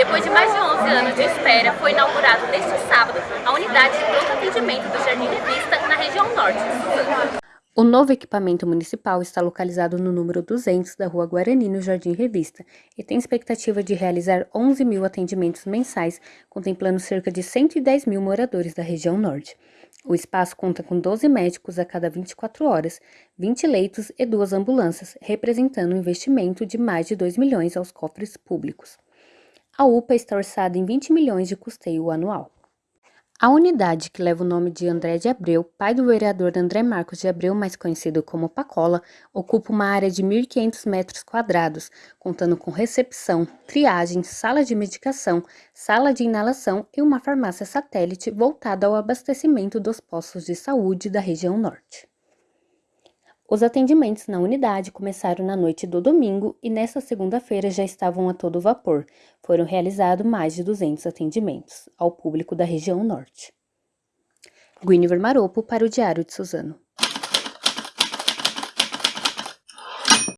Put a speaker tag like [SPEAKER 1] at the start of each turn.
[SPEAKER 1] Depois de mais de 11 anos de espera, foi inaugurado neste sábado a unidade de pronto atendimento do Jardim Revista na região norte de Suzano.
[SPEAKER 2] O novo equipamento municipal está localizado no número 200 da Rua Guarani, no Jardim Revista, e tem expectativa de realizar 11 mil atendimentos mensais, contemplando cerca de 110 mil moradores da região norte. O espaço conta com 12 médicos a cada 24 horas, 20 leitos e duas ambulâncias, representando um investimento de mais de 2 milhões aos cofres públicos. A UPA está orçada em 20 milhões de custeio anual. A unidade, que leva o nome de André de Abreu, pai do vereador André Marcos de Abreu, mais conhecido como Pacola, ocupa uma área de 1.500 metros quadrados, contando com recepção, triagem, sala de medicação, sala de inalação e uma farmácia satélite voltada ao abastecimento dos postos de saúde da região norte. Os atendimentos na unidade começaram na noite do domingo e nesta segunda-feira já estavam a todo vapor. Foram realizados mais de 200 atendimentos ao público da região norte. Guinevere Maropo para o Diário de Suzano.